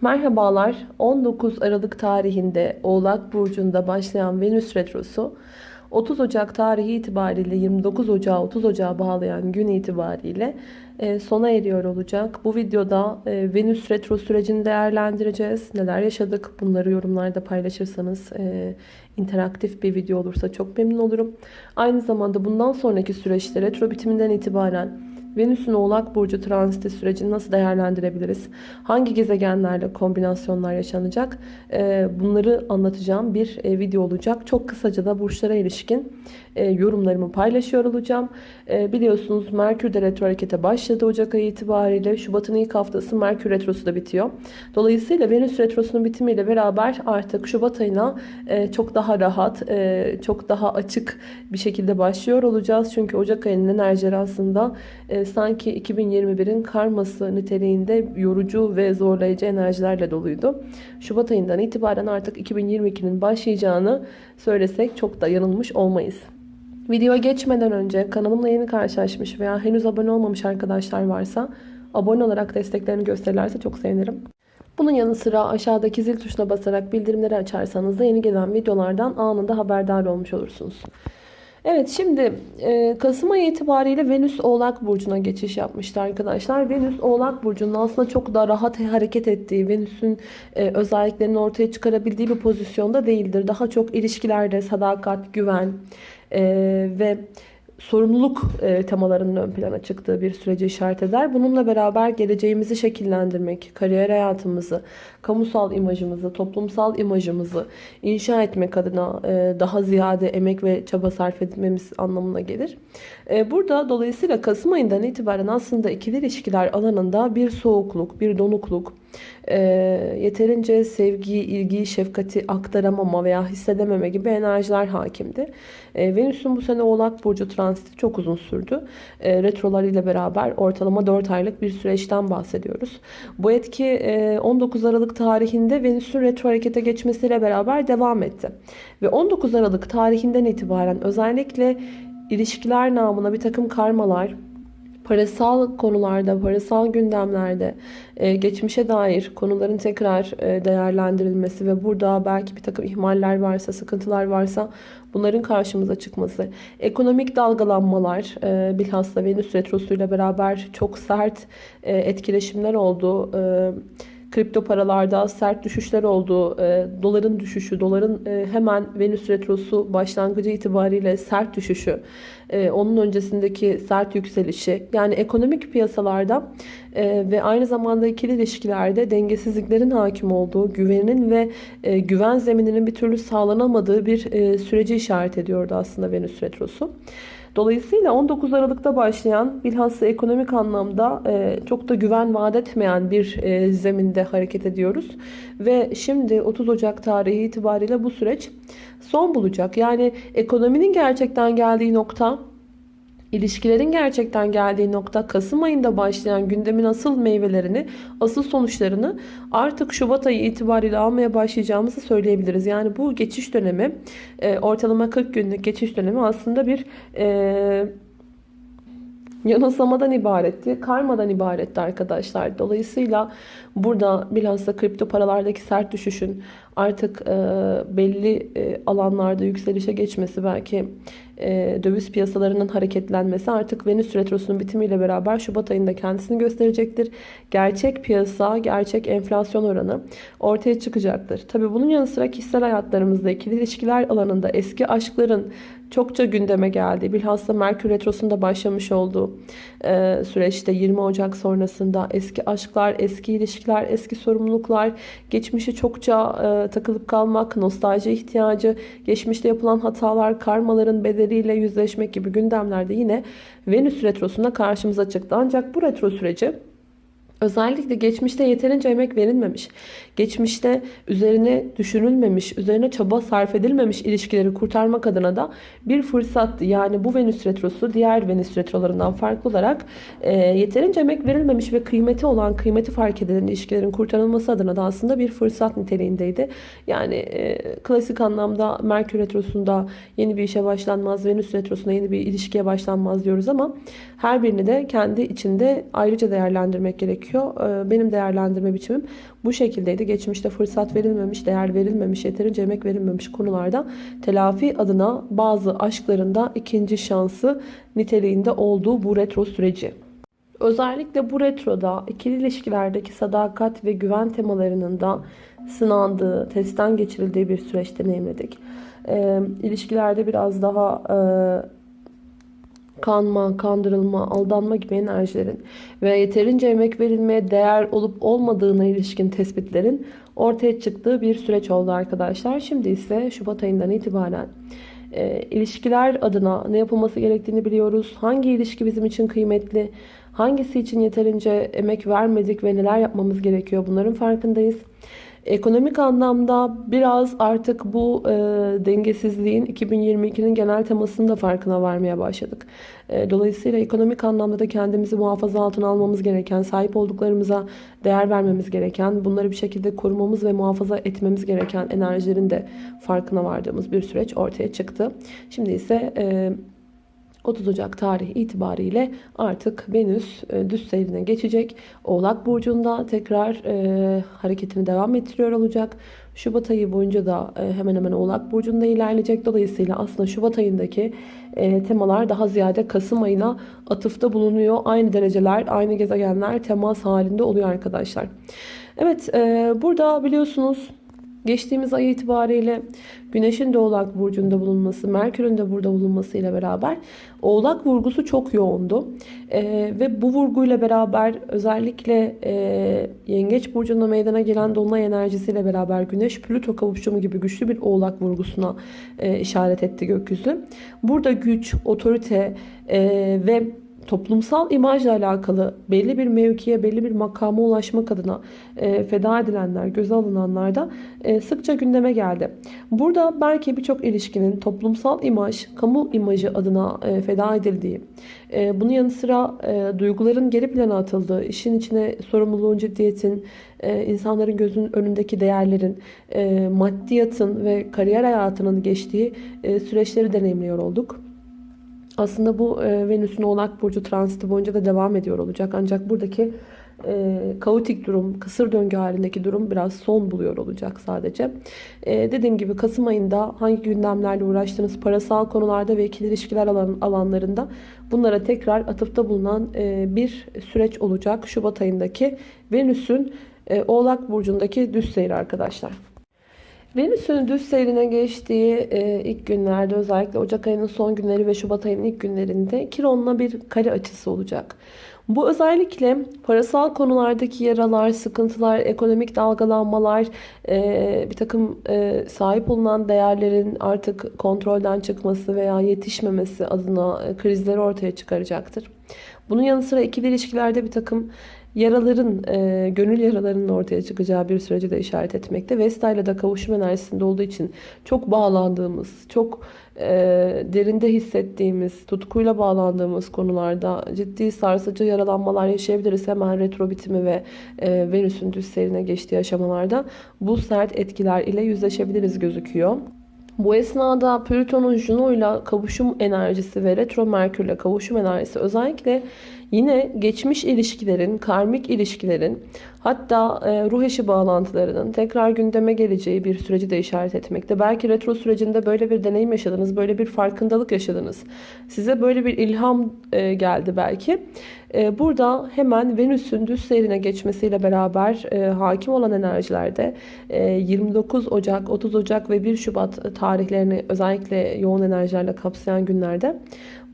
Merhabalar. 19 Aralık tarihinde Oğlak Burcu'nda başlayan Venüs Retrosu 30 Ocak tarihi itibariyle 29 Ocağı 30 Ocağı bağlayan gün itibariyle e, sona eriyor olacak. Bu videoda e, Venüs Retro sürecini değerlendireceğiz. Neler yaşadık bunları yorumlarda paylaşırsanız e, interaktif bir video olursa çok memnun olurum. Aynı zamanda bundan sonraki süreçte retro bitiminden itibaren Venüs'ün Oğlak Burcu transiti sürecini nasıl değerlendirebiliriz? Hangi gezegenlerle kombinasyonlar yaşanacak? Ee, bunları anlatacağım bir e, video olacak. Çok kısaca da burçlara ilişkin e, yorumlarımı paylaşıyor olacağım. E, biliyorsunuz Merkür de retro harekete başladı Ocak ayı itibariyle. Şubat'ın ilk haftası Merkür retrosu da bitiyor. Dolayısıyla Venüs retrosunun bitimiyle beraber artık Şubat ayına çok daha rahat, çok daha açık bir şekilde başlıyor olacağız. Çünkü Ocak ayının enerjileri aslında sanki 2021'in karması niteliğinde yorucu ve zorlayıcı enerjilerle doluydu. Şubat ayından itibaren artık 2022'nin başlayacağını söylesek çok da yanılmış olmayız. Videoya geçmeden önce kanalımla yeni karşılaşmış veya henüz abone olmamış arkadaşlar varsa abone olarak desteklerini gösterirlerse çok sevinirim. Bunun yanı sıra aşağıdaki zil tuşuna basarak bildirimleri açarsanız da yeni gelen videolardan anında haberdar olmuş olursunuz. Evet şimdi e, Kasım ayı itibariyle Venüs Oğlak Burcu'na geçiş yapmıştı arkadaşlar. Venüs Oğlak Burcu'nun aslında çok da rahat hareket ettiği, Venüs'ün e, özelliklerini ortaya çıkarabildiği bir pozisyonda değildir. Daha çok ilişkilerde sadakat, güven e, ve sorumluluk e, temalarının ön plana çıktığı bir süreci işaret eder. Bununla beraber geleceğimizi şekillendirmek, kariyer hayatımızı, kamusal imajımızı, toplumsal imajımızı inşa etmek adına e, daha ziyade emek ve çaba sarf etmemiz anlamına gelir. E, burada dolayısıyla Kasım ayından itibaren aslında ikili ilişkiler alanında bir soğukluk, bir donukluk, e, yeterince sevgiyi, ilgiyi, şefkati aktaramama veya hissedememe gibi enerjiler hakimdi. E, Venüs'ün bu sene Oğlak Burcu transiti çok uzun sürdü. E, retrolar ile beraber ortalama 4 aylık bir süreçten bahsediyoruz. Bu etki e, 19 Aralık tarihinde Venüs'ün retro harekete geçmesiyle beraber devam etti. Ve 19 Aralık tarihinden itibaren özellikle ilişkiler namına bir takım karmalar, parasal konularda, parasal gündemlerde e, geçmişe dair konuların tekrar e, değerlendirilmesi ve burada belki bir takım ihmaller varsa, sıkıntılar varsa bunların karşımıza çıkması, ekonomik dalgalanmalar, e, bilhassa Venüs Retrosu'yla beraber çok sert etkileşimler oldu. Kripto paralarda sert düşüşler oldu. doların düşüşü, doların hemen Venüs Retrosu başlangıcı itibariyle sert düşüşü e, onun öncesindeki sert yükselişi yani ekonomik piyasalarda e, ve aynı zamanda ikili ilişkilerde dengesizliklerin hakim olduğu, güvenin ve e, güven zemininin bir türlü sağlanamadığı bir süreci işaret ediyordu aslında Venüs Retrosu. Dolayısıyla 19 Aralık'ta başlayan bilhassa ekonomik anlamda çok da güven vaat etmeyen bir zeminde hareket ediyoruz. Ve şimdi 30 Ocak tarihi itibariyle bu süreç son bulacak. Yani ekonominin gerçekten geldiği nokta İlişkilerin gerçekten geldiği nokta Kasım ayında başlayan gündemin asıl meyvelerini, asıl sonuçlarını artık Şubat ayı itibariyle almaya başlayacağımızı söyleyebiliriz. Yani bu geçiş dönemi, e, ortalama 40 günlük geçiş dönemi aslında bir e, yanılsamadan ibaretti, karmadan ibaretti arkadaşlar. Dolayısıyla burada bilhassa kripto paralardaki sert düşüşün artık e, belli e, alanlarda yükselişe geçmesi belki e, döviz piyasalarının hareketlenmesi artık Venüs Retrosu'nun bitimiyle beraber Şubat ayında kendisini gösterecektir. Gerçek piyasa, gerçek enflasyon oranı ortaya çıkacaktır. Tabi bunun yanı sıra kişisel hayatlarımızda ikili ilişkiler alanında eski aşkların çokça gündeme geldi. Bilhassa Merkür Retrosu'nda başlamış olduğu e, süreçte 20 Ocak sonrasında eski aşklar, eski ilişkiler, eski sorumluluklar, geçmişi çokça e, takılıp kalmak, nostalji ihtiyacı, geçmişte yapılan hatalar, karmaların bedeliyle yüzleşmek gibi gündemlerde yine Venüs Retrosu'nda karşımıza çıktı. Ancak bu retro süreci Özellikle geçmişte yeterince emek verilmemiş, geçmişte üzerine düşünülmemiş, üzerine çaba sarf edilmemiş ilişkileri kurtarmak adına da bir fırsattı. Yani bu Venüs Retrosu diğer Venüs Retrolarından farklı olarak e, yeterince emek verilmemiş ve kıymeti olan, kıymeti fark edilen ilişkilerin kurtarılması adına da aslında bir fırsat niteliğindeydi. Yani e, klasik anlamda Merkür Retrosu'nda yeni bir işe başlanmaz, Venüs Retrosu'nda yeni bir ilişkiye başlanmaz diyoruz ama her birini de kendi içinde ayrıca değerlendirmek gerekiyor gerekiyor. Ee, benim değerlendirme biçimim bu şekildeydi. Geçmişte fırsat verilmemiş, değer verilmemiş, yeterince emek verilmemiş konularda telafi adına bazı aşklarında ikinci şansı niteliğinde olduğu bu retro süreci. Özellikle bu retroda ikili ilişkilerdeki sadakat ve güven temalarının da sınandığı, testten geçirildiği bir süreç deneyimledik. E, ilişkilerde biraz daha e, kanma, kandırılma, aldanma gibi enerjilerin ve yeterince emek verilmeye değer olup olmadığına ilişkin tespitlerin ortaya çıktığı bir süreç oldu arkadaşlar. Şimdi ise Şubat ayından itibaren e, ilişkiler adına ne yapılması gerektiğini biliyoruz. Hangi ilişki bizim için kıymetli, hangisi için yeterince emek vermedik ve neler yapmamız gerekiyor bunların farkındayız. Ekonomik anlamda biraz artık bu e, dengesizliğin 2022'nin genel temasının da farkına varmaya başladık. E, dolayısıyla ekonomik anlamda da kendimizi muhafaza altına almamız gereken, sahip olduklarımıza değer vermemiz gereken, bunları bir şekilde korumamız ve muhafaza etmemiz gereken enerjilerin de farkına vardığımız bir süreç ortaya çıktı. Şimdi ise... E, 30 Ocak tarihi itibariyle artık Venüs e, düz seyrine geçecek. Oğlak Burcu'nda tekrar e, hareketini devam ettiriyor olacak. Şubat ayı boyunca da e, hemen hemen Oğlak Burcu'nda ilerleyecek. Dolayısıyla aslında Şubat ayındaki e, temalar daha ziyade Kasım ayına atıfta bulunuyor. Aynı dereceler, aynı gezegenler temas halinde oluyor arkadaşlar. Evet, e, burada biliyorsunuz Geçtiğimiz ay itibariyle Güneş'in de Oğlak Burcu'nda bulunması, Merkür'ün de burada bulunması ile beraber Oğlak vurgusu çok yoğundu. Ee, ve bu vurguyla beraber özellikle e, Yengeç Burcu'nda meydana gelen Dolunay enerjisiyle beraber Güneş Plüto kavuşumu gibi güçlü bir Oğlak vurgusuna e, işaret etti gökyüzü. Burada güç, otorite e, ve toplumsal imajla alakalı belli bir mevkiye, belli bir makama ulaşmak adına e, feda edilenler, göze alınanlar da e, sıkça gündeme geldi. Burada belki birçok ilişkinin toplumsal imaj, kamu imajı adına e, feda edildiği, e, bunun yanı sıra e, duyguların geri plana atıldığı, işin içine sorumluluğun, ciddiyetin, e, insanların gözünün önündeki değerlerin, e, maddiyatın ve kariyer hayatının geçtiği e, süreçleri deneyimliyor olduk. Aslında bu e, Venüs'ün Oğlak Burcu transiti boyunca da devam ediyor olacak. Ancak buradaki e, kaotik durum, kısır döngü halindeki durum biraz son buluyor olacak sadece. E, dediğim gibi Kasım ayında hangi gündemlerle uğraştığınız parasal konularda ve ikili ilişkiler alan, alanlarında bunlara tekrar atıfta bulunan e, bir süreç olacak. Şubat ayındaki Venüs'ün e, Oğlak Burcu'ndaki düz seyri arkadaşlar. Venüs'ün düz seyrine geçtiği e, ilk günlerde özellikle Ocak ayının son günleri ve Şubat ayının ilk günlerinde Kiron'la bir kare açısı olacak. Bu özellikle parasal konulardaki yaralar, sıkıntılar, ekonomik dalgalanmalar, e, bir takım e, sahip olunan değerlerin artık kontrolden çıkması veya yetişmemesi adına e, krizleri ortaya çıkaracaktır. Bunun yanı sıra ikili ilişkilerde bir takım yaraların, e, gönül yaralarının ortaya çıkacağı bir süreci de işaret etmekte. Vesta ile de kavuşum enerjisinde olduğu için çok bağlandığımız, çok e, derinde hissettiğimiz, tutkuyla bağlandığımız konularda ciddi sarsıcı yaralanmalar yaşayabiliriz. Hemen retro bitimi ve e, Venüs'ün düz geçtiği aşamalarda bu sert etkiler ile yüzleşebiliriz gözüküyor. Bu esnada Plüton'un Juno ile kavuşum enerjisi ve retro Merkür ile kavuşum enerjisi özellikle Yine geçmiş ilişkilerin, karmik ilişkilerin hatta e, ruh eşi bağlantılarının tekrar gündeme geleceği bir süreci de işaret etmekte. Belki retro sürecinde böyle bir deneyim yaşadınız, böyle bir farkındalık yaşadınız. Size böyle bir ilham e, geldi belki. E, burada hemen Venüs'ün düz seyrine geçmesiyle beraber e, hakim olan enerjilerde e, 29 Ocak, 30 Ocak ve 1 Şubat tarihlerini özellikle yoğun enerjilerle kapsayan günlerde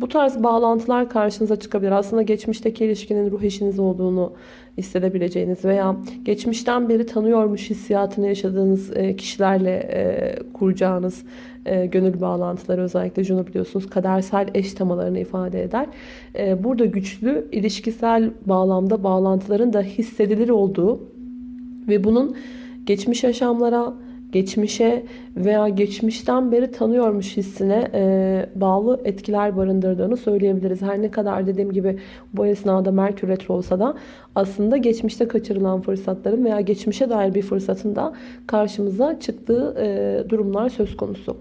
bu tarz bağlantılar karşınıza çıkabilir. Aslında geçmişteki ilişkinin ruh eşiniz olduğunu hissedebileceğiniz veya geçmişten beri tanıyormuş hissiyatını yaşadığınız e, kişilerle e, kuracağınız e, gönül bağlantıları özellikle şunu biliyorsunuz kadersel eş temalarını ifade eder. Burada güçlü ilişkisel bağlamda bağlantıların da hissedilir olduğu ve bunun geçmiş yaşamlara, geçmişe veya geçmişten beri tanıyormuş hissine e, bağlı etkiler barındırdığını söyleyebiliriz. Her ne kadar dediğim gibi bu esnada Merkür Retro olsa da aslında geçmişte kaçırılan fırsatların veya geçmişe dair bir fırsatın da karşımıza çıktığı e, durumlar söz konusu.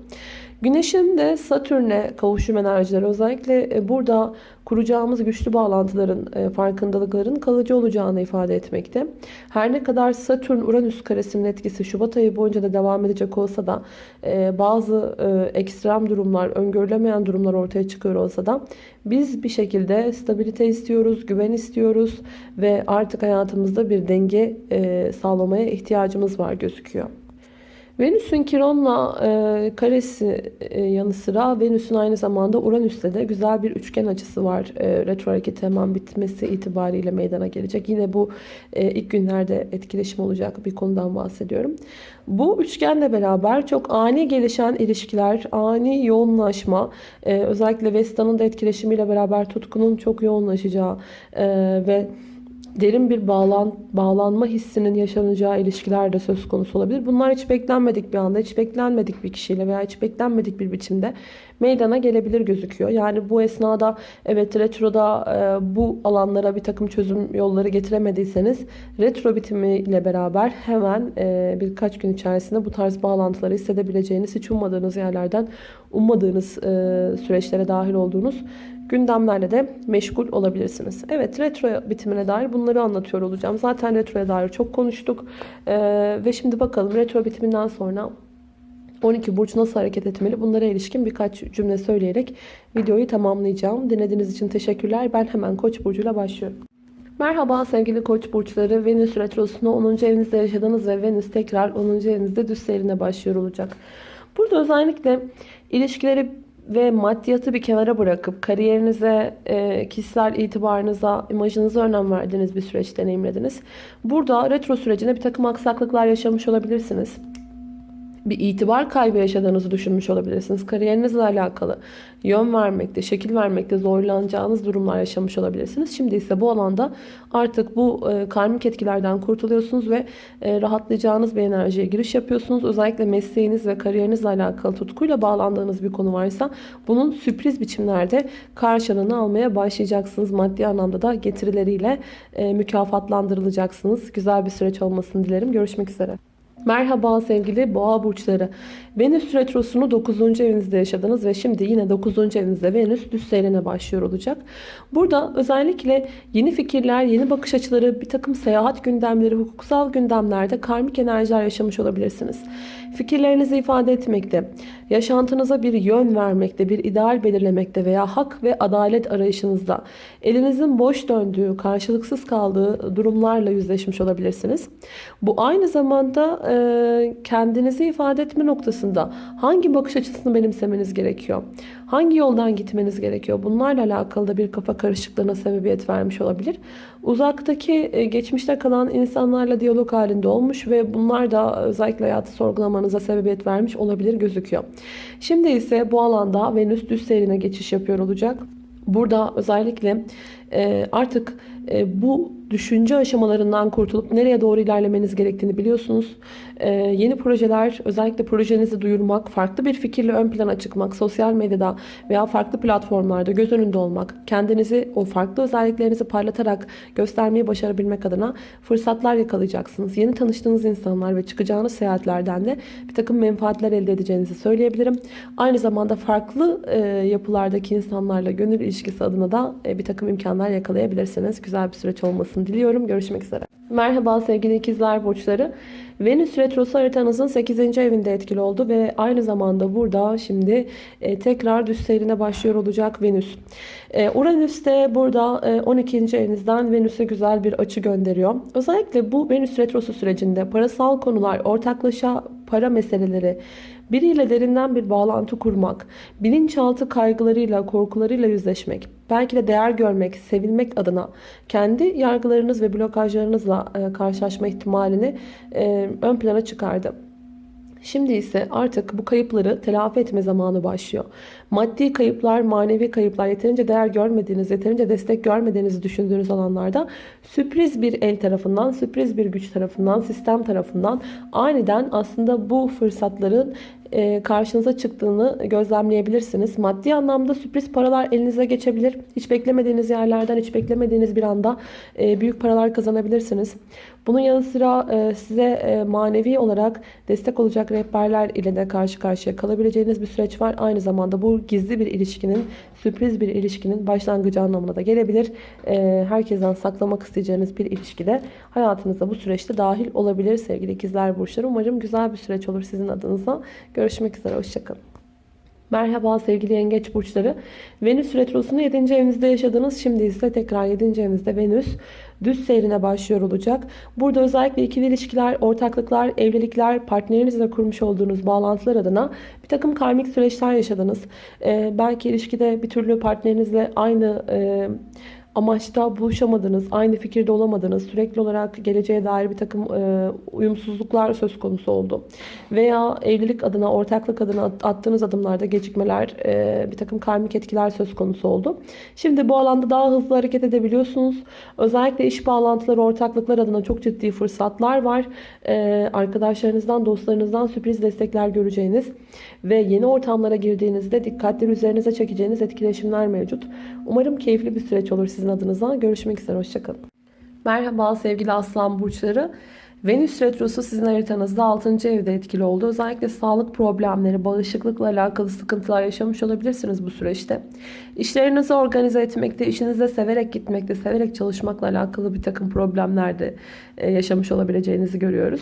Güneşin de Satürn'e kavuşum enerjileri özellikle e, burada kuracağımız güçlü bağlantıların, e, farkındalıkların kalıcı olacağını ifade etmekte. Her ne kadar Satürn-Uranüs karesinin etkisi Şubat ayı boyunca da devam edecek olsa da e, bazı ekstrem durumlar, öngörülemeyen durumlar ortaya çıkıyor olsa da biz bir şekilde stabilite istiyoruz, güven istiyoruz ve artık hayatımızda bir denge sağlamaya ihtiyacımız var gözüküyor. Venüs'ün Kiron'la e, karesi e, yanı sıra Venüs'ün aynı zamanda Uranüs'le de güzel bir üçgen açısı var. E, retro hareketi hemen bitmesi itibariyle meydana gelecek. Yine bu e, ilk günlerde etkileşim olacak bir konudan bahsediyorum. Bu üçgenle beraber çok ani gelişen ilişkiler, ani yoğunlaşma, e, özellikle Vesta'nın da etkileşimiyle beraber tutkunun çok yoğunlaşacağı e, ve derin bir bağlan, bağlanma hissinin yaşanacağı ilişkiler de söz konusu olabilir. Bunlar hiç beklenmedik bir anda, hiç beklenmedik bir kişiyle veya hiç beklenmedik bir biçimde meydana gelebilir gözüküyor. Yani bu esnada evet retroda e, bu alanlara bir takım çözüm yolları getiremediyseniz retro bitimiyle beraber hemen e, birkaç gün içerisinde bu tarz bağlantıları hissedebileceğiniz, hiç ummadığınız yerlerden ummadığınız e, süreçlere dahil olduğunuz gündemlerle de meşgul olabilirsiniz. Evet retro bitimine dair bunları anlatıyor olacağım. Zaten retroya dair çok konuştuk. Ee, ve şimdi bakalım retro bitiminden sonra 12 burç nasıl hareket etmeli? Bunlara ilişkin birkaç cümle söyleyerek videoyu tamamlayacağım. Dinlediğiniz için teşekkürler. Ben hemen Koç burcuyla başlıyorum. Merhaba sevgili Koç burçları. Venüs retrosunu 10. evinizde yaşadınız ve Venüs tekrar 10. evinizde düz seyrine başlıyor olacak. Burada özellikle ilişkileri ve maddiyatı bir kenara bırakıp kariyerinize, e, kişisel itibarınıza, imajınıza önem verdiğiniz bir süreç deneyimlediniz. Burada retro sürecinde bir takım aksaklıklar yaşamış olabilirsiniz bir itibar kaybı yaşadığınızı düşünmüş olabilirsiniz. Kariyerinizle alakalı yön vermekte, şekil vermekte zorlanacağınız durumlar yaşamış olabilirsiniz. Şimdi ise bu alanda artık bu e, karmik etkilerden kurtuluyorsunuz ve e, rahatlayacağınız bir enerjiye giriş yapıyorsunuz. Özellikle mesleğiniz ve kariyerinizle alakalı tutkuyla bağlandığınız bir konu varsa bunun sürpriz biçimlerde karşılığını almaya başlayacaksınız. Maddi anlamda da getirileriyle e, mükafatlandırılacaksınız. Güzel bir süreç olmasını dilerim. Görüşmek üzere. Merhaba sevgili boğa burçları. Venüs retrosunu 9. evinizde yaşadınız ve şimdi yine 9. evinizde Venüs düz seyrine başlıyor olacak. Burada özellikle yeni fikirler, yeni bakış açıları, bir takım seyahat gündemleri, hukuksal gündemlerde karmik enerjiler yaşamış olabilirsiniz. Fikirlerinizi ifade etmekte, yaşantınıza bir yön vermekte, bir ideal belirlemekte veya hak ve adalet arayışınızda elinizin boş döndüğü, karşılıksız kaldığı durumlarla yüzleşmiş olabilirsiniz. Bu aynı zamanda e, kendinizi ifade etme noktasında hangi bakış açısını benimsemeniz gerekiyor? Hangi yoldan gitmeniz gerekiyor? Bunlarla alakalı da bir kafa karışıklığına sebebiyet vermiş olabilir. Uzaktaki e, geçmişte kalan insanlarla diyalog halinde olmuş ve bunlar da özellikle hayatı sorgulamanıza sebebiyet vermiş olabilir gözüküyor. Şimdi ise bu alanda Venüs düz seyrine geçiş yapıyor olacak. Burada özellikle e, artık e, bu düşünce aşamalarından kurtulup nereye doğru ilerlemeniz gerektiğini biliyorsunuz. Ee, yeni projeler, özellikle projenizi duyurmak, farklı bir fikirle ön plana çıkmak, sosyal medyada veya farklı platformlarda göz önünde olmak, kendinizi, o farklı özelliklerinizi parlatarak göstermeyi başarabilmek adına fırsatlar yakalayacaksınız. Yeni tanıştığınız insanlar ve çıkacağınız seyahatlerden de bir takım menfaatler elde edeceğinizi söyleyebilirim. Aynı zamanda farklı e, yapılardaki insanlarla gönül ilişkisi adına da e, bir takım imkanlar yakalayabilirsiniz. Güzel bir süreç olmasını diliyorum. Görüşmek üzere. Merhaba sevgili ikizler burçları. Venüs retrosu haritanızın 8. evinde etkili oldu ve aynı zamanda burada şimdi e, tekrar düz seyrine başlıyor olacak Venüs. E, Uranüs burada e, 12. evinizden Venüs'e güzel bir açı gönderiyor. Özellikle bu Venüs retrosu sürecinde parasal konular, ortaklaşa para meseleleri, biriyle derinden bir bağlantı kurmak, bilinçaltı kaygılarıyla, korkularıyla yüzleşmek, belki de değer görmek, sevilmek adına kendi yargılarınız ve blokajlarınızla e, karşılaşma ihtimalini e, ön plana çıkardı. Şimdi ise artık bu kayıpları telafi etme zamanı başlıyor. Maddi kayıplar, manevi kayıplar, yeterince değer görmediğiniz, yeterince destek görmediğinizi düşündüğünüz alanlarda sürpriz bir el tarafından, sürpriz bir güç tarafından, sistem tarafından aniden aslında bu fırsatların e, karşınıza çıktığını gözlemleyebilirsiniz. Maddi anlamda sürpriz paralar elinize geçebilir. Hiç beklemediğiniz yerlerden, hiç beklemediğiniz bir anda e, büyük paralar kazanabilirsiniz. Bunun yanı sıra e, size manevi olarak destek olacak rehberler ile de karşı karşıya kalabileceğiniz bir süreç var. Aynı zamanda bu gizli bir ilişkinin, sürpriz bir ilişkinin başlangıcı anlamına da gelebilir. Herkesten saklamak isteyeceğiniz bir ilişkide hayatınızda bu süreçte dahil olabilir sevgili ikizler burçları. Umarım güzel bir süreç olur sizin adınıza. Görüşmek üzere. Hoşçakalın. Merhaba sevgili yengeç burçları. Venüs retrosunu 7. evinizde yaşadınız. Şimdi ise tekrar 7. evinizde Venüs düz seyrine başlıyor olacak. Burada özellikle ikili ilişkiler, ortaklıklar, evlilikler, partnerinizle kurmuş olduğunuz bağlantılar adına bir takım karmik süreçler yaşadınız. Ee, belki ilişkide bir türlü partnerinizle aynı... E, amaçta buluşamadınız, aynı fikirde olamadınız, sürekli olarak geleceğe dair bir takım e, uyumsuzluklar söz konusu oldu. Veya evlilik adına, ortaklık adına attığınız adımlarda gecikmeler, e, bir takım karmik etkiler söz konusu oldu. Şimdi bu alanda daha hızlı hareket edebiliyorsunuz. Özellikle iş bağlantıları, ortaklıklar adına çok ciddi fırsatlar var. E, arkadaşlarınızdan, dostlarınızdan sürpriz destekler göreceğiniz ve yeni ortamlara girdiğinizde dikkatleri üzerinize çekeceğiniz etkileşimler mevcut. Umarım keyifli bir süreç olur sizin adınıza. Görüşmek üzere, hoşçakalın. Merhaba sevgili aslan burçları. Venüs Retrosu sizin haritanızda 6. evde etkili oldu. Özellikle sağlık problemleri, bağışıklıkla alakalı sıkıntılar yaşamış olabilirsiniz bu süreçte. İşlerinizi organize etmekte, işinize severek gitmekte, severek çalışmakla alakalı bir takım problemler de e, yaşamış olabileceğinizi görüyoruz.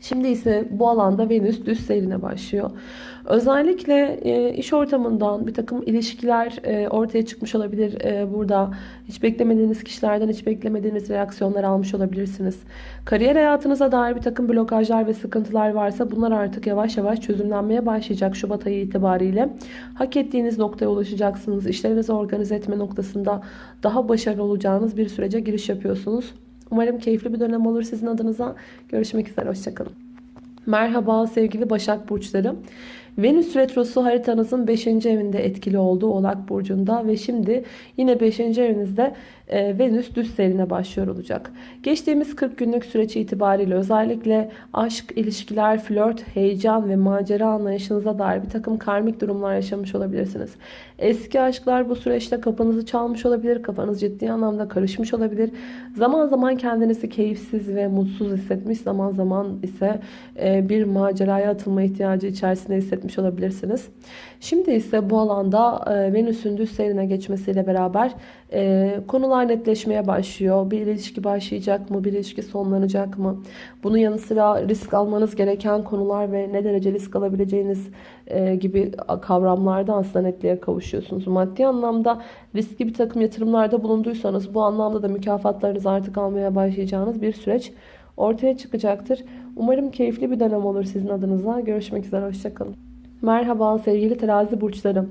Şimdi ise bu alanda Venüs düz seyrine başlıyor. Özellikle e, iş ortamından bir takım ilişkiler e, ortaya çıkmış olabilir. E, burada hiç beklemediğiniz kişilerden hiç beklemediğiniz reaksiyonlar almış olabilirsiniz. Kariyer hayatınıza dair bir takım blokajlar ve sıkıntılar varsa bunlar artık yavaş yavaş çözümlenmeye başlayacak Şubat ayı itibariyle. Hak ettiğiniz noktaya ulaşacaksınız. İşlerinizi organize etme noktasında daha başarılı olacağınız bir sürece giriş yapıyorsunuz. Umarım keyifli bir dönem olur sizin adınıza. Görüşmek üzere. Hoşçakalın. Merhaba sevgili Başak Burçları. Venüs Retrosu haritanızın 5. evinde etkili olduğu Oğlak Burcu'nda ve şimdi yine 5. evinizde e, Venüs düz serine başlıyor olacak. Geçtiğimiz 40 günlük süreç itibariyle özellikle aşk, ilişkiler, flört, heyecan ve macera anlayışınıza dair bir takım karmik durumlar yaşamış olabilirsiniz. Eski aşklar bu süreçte kafanızı çalmış olabilir, kafanız ciddi anlamda karışmış olabilir. Zaman zaman kendinizi keyifsiz ve mutsuz hissetmiş, zaman zaman ise e, bir maceraya atılma ihtiyacı içerisinde hissetmiş olabilirsiniz. Şimdi ise bu alanda e, Venüs'ün düz serine geçmesiyle beraber e, konular netleşmeye başlıyor. Bir ilişki başlayacak mı? Bir ilişki sonlanacak mı? Bunun yanı sıra risk almanız gereken konular ve ne derece risk alabileceğiniz e, gibi kavramlarda aslında netliğe kavuşuyorsunuz. Maddi anlamda riskli bir takım yatırımlarda bulunduysanız bu anlamda da mükafatlarınızı artık almaya başlayacağınız bir süreç ortaya çıkacaktır. Umarım keyifli bir dönem olur sizin adınıza. Görüşmek üzere. Hoşçakalın. Merhaba sevgili terazi burçları.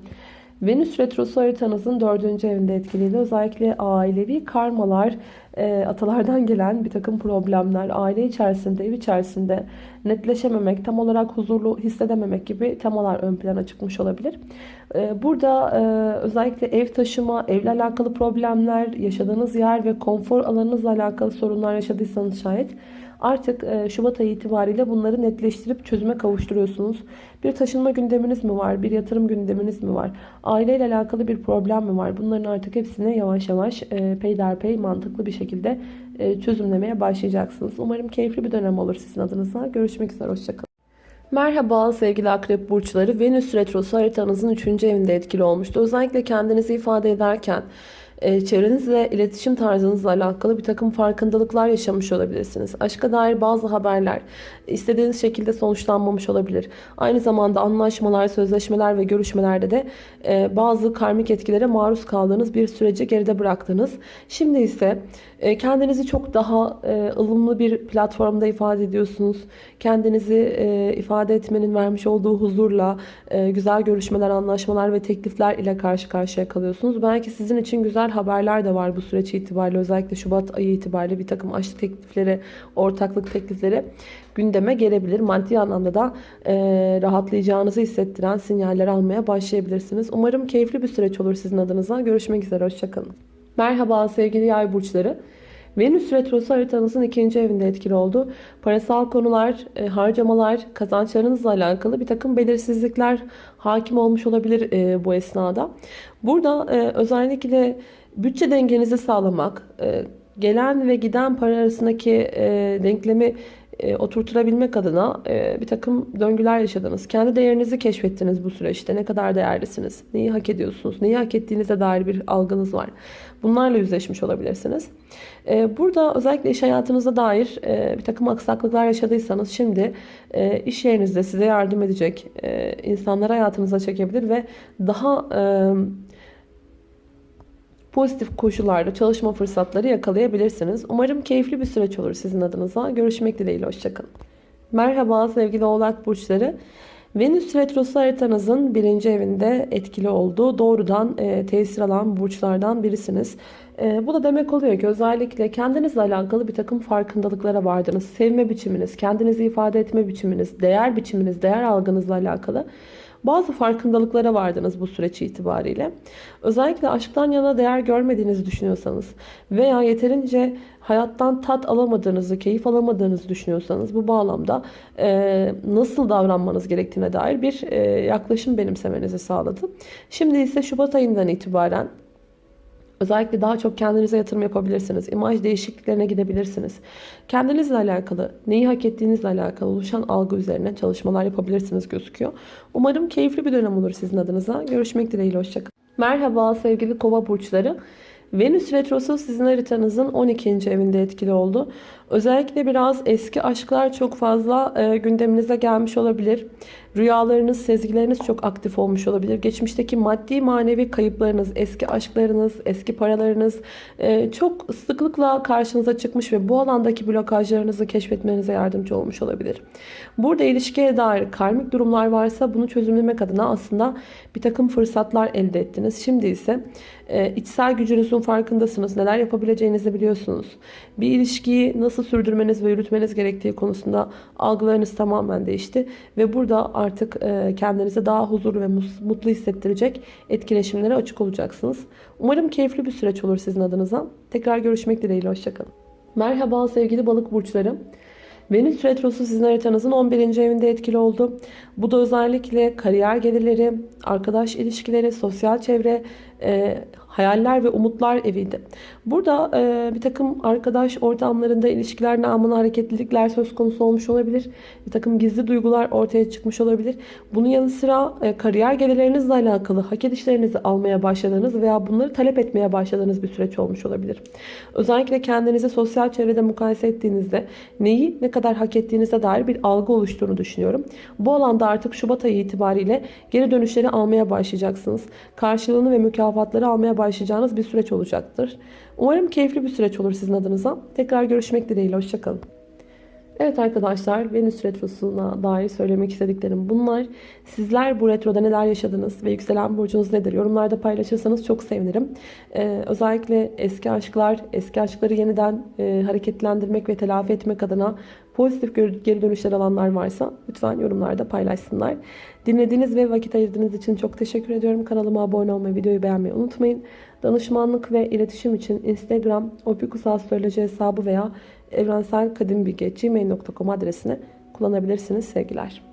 Venüs Retrosu haritanızın dördüncü evinde etkiliydi. Özellikle ailevi karmalar, e, atalardan gelen bir takım problemler, aile içerisinde, ev içerisinde netleşememek, tam olarak huzurlu hissedememek gibi temalar ön plana çıkmış olabilir. E, burada e, özellikle ev taşıma, evle alakalı problemler, yaşadığınız yer ve konfor alanınızla alakalı sorunlar yaşadıysanız şayet Artık e, Şubat ayı itibariyle bunları netleştirip çözüme kavuşturuyorsunuz. Bir taşınma gündeminiz mi var? Bir yatırım gündeminiz mi var? Aileyle alakalı bir problem mi var? Bunların artık hepsini yavaş yavaş e, peyderpey mantıklı bir şekilde e, çözümlemeye başlayacaksınız. Umarım keyifli bir dönem olur sizin adınıza. Görüşmek üzere. Hoşçakalın. Merhaba sevgili akrep burçları. Venüs retrosu haritanızın 3. evinde etkili olmuştu. Özellikle kendinizi ifade ederken çevrenizle iletişim tarzınızla alakalı bir takım farkındalıklar yaşamış olabilirsiniz. Aşka dair bazı haberler istediğiniz şekilde sonuçlanmamış olabilir. Aynı zamanda anlaşmalar, sözleşmeler ve görüşmelerde de e, bazı karmik etkilere maruz kaldığınız bir süreci geride bıraktınız. Şimdi ise e, kendinizi çok daha ılımlı bir platformda ifade ediyorsunuz. Kendinizi ifade etmenin vermiş olduğu huzurla güzel görüşmeler, anlaşmalar ve teklifler ile karşı karşıya kalıyorsunuz. Belki sizin için güzel güzel haberler de var bu süreç itibariyle. Özellikle Şubat ayı itibariyle bir takım aşk teklifleri, ortaklık teklifleri gündeme gelebilir. Maddi anlamda da e, rahatlayacağınızı hissettiren sinyaller almaya başlayabilirsiniz. Umarım keyifli bir süreç olur sizin adınıza. Görüşmek üzere, hoşçakalın. Merhaba sevgili yay burçları. Venüs Retrosu haritanızın ikinci evinde etkili oldu. Parasal konular, e, harcamalar, kazançlarınızla alakalı bir takım belirsizlikler hakim olmuş olabilir e, bu esnada. Burada e, özellikle bütçe dengenizi sağlamak, e, gelen ve giden para arasındaki e, denklemi e, oturtulabilmek adına e, bir takım döngüler yaşadınız. Kendi değerinizi keşfettiniz bu süreçte. Ne kadar değerlisiniz, neyi hak ediyorsunuz, neyi hak ettiğinize dair bir algınız var. Bunlarla yüzleşmiş olabilirsiniz. E, burada özellikle iş hayatınıza dair e, bir takım aksaklıklar yaşadıysanız şimdi e, iş yerinizde size yardım edecek e, insanları hayatınıza çekebilir ve daha... E, pozitif koşullarda çalışma fırsatları yakalayabilirsiniz. Umarım keyifli bir süreç olur sizin adınıza. Görüşmek dileğiyle. Hoşçakalın. Merhaba sevgili oğlak burçları. Venüs retrosu haritanızın birinci evinde etkili olduğu doğrudan e, tesir alan burçlardan birisiniz. E, bu da demek oluyor ki özellikle kendinizle alakalı bir takım farkındalıklara vardınız. Sevme biçiminiz, kendinizi ifade etme biçiminiz, değer biçiminiz, değer algınızla alakalı bazı farkındalıklara vardınız bu süreç itibariyle. Özellikle aşktan yana değer görmediğinizi düşünüyorsanız veya yeterince hayattan tat alamadığınızı, keyif alamadığınızı düşünüyorsanız bu bağlamda e, nasıl davranmanız gerektiğine dair bir e, yaklaşım benimsemenizi sağladı. Şimdi ise Şubat ayından itibaren Özellikle daha çok kendinize yatırım yapabilirsiniz. İmaj değişikliklerine gidebilirsiniz. Kendinizle alakalı, neyi hak ettiğinizle alakalı oluşan algı üzerine çalışmalar yapabilirsiniz gözüküyor. Umarım keyifli bir dönem olur sizin adınıza. Görüşmek dileğiyle, hoşçakalın. Merhaba sevgili kova burçları. Venüs Retrosu sizin haritanızın 12. evinde etkili oldu. Özellikle biraz eski aşklar çok fazla e, gündeminize gelmiş olabilir. Rüyalarınız, sezgileriniz çok aktif olmuş olabilir. Geçmişteki maddi manevi kayıplarınız, eski aşklarınız, eski paralarınız e, çok sıklıkla karşınıza çıkmış ve bu alandaki blokajlarınızı keşfetmenize yardımcı olmuş olabilir. Burada ilişkiye dair karmik durumlar varsa bunu çözümlemek adına aslında bir takım fırsatlar elde ettiniz. Şimdi ise e, içsel gücünüzün farkındasınız. Neler yapabileceğinizi biliyorsunuz. Bir ilişkiyi nasıl sürdürmeniz ve yürütmeniz gerektiği konusunda algılarınız tamamen değişti. Ve burada artık e, kendinizi daha huzurlu ve mutlu hissettirecek etkileşimlere açık olacaksınız. Umarım keyifli bir süreç olur sizin adınıza. Tekrar görüşmek dileğiyle. Hoşçakalın. Merhaba sevgili balık burçları. Venüs Retrosu sizin haritanızın 11. evinde etkili oldu. Bu da özellikle kariyer gelirleri, arkadaş ilişkileri, sosyal çevre, e, hayaller ve umutlar eviydi. Burada e, bir takım arkadaş ortamlarında ilişkiler namına hareketlilikler söz konusu olmuş olabilir. Bir takım gizli duygular ortaya çıkmış olabilir. Bunun yanı sıra e, kariyer gelirlerinizle alakalı hak edişlerinizi almaya başladığınız veya bunları talep etmeye başladığınız bir süreç olmuş olabilir. Özellikle kendinizi sosyal çevrede mukayese ettiğinizde neyi ne kadar hak ettiğinize dair bir algı oluştuğunu düşünüyorum. Bu alanda artık Şubat ayı itibariyle geri dönüşleri almaya başlayacaksınız. Karşılığını ve mükafatları almaya başlayacağınız bir süreç olacaktır. Umarım keyifli bir süreç olur sizin adınıza. Tekrar görüşmek dileğiyle. Hoşçakalın. Evet arkadaşlar Venüs Retrosu'na dair söylemek istediklerim bunlar. Sizler bu retroda neler yaşadınız ve yükselen burcunuz nedir? Yorumlarda paylaşırsanız çok sevinirim. Ee, özellikle eski aşklar, eski aşkları yeniden e, hareketlendirmek ve telafi etmek adına pozitif geri dönüşler alanlar varsa lütfen yorumlarda paylaşsınlar. Dinlediğiniz ve vakit ayırdığınız için çok teşekkür ediyorum. Kanalıma abone olmayı, videoyu beğenmeyi unutmayın. Danışmanlık ve iletişim için Instagram, opikusastroloji hesabı veya evrenselkadimbilgi.gmail.com adresini kullanabilirsiniz. Sevgiler.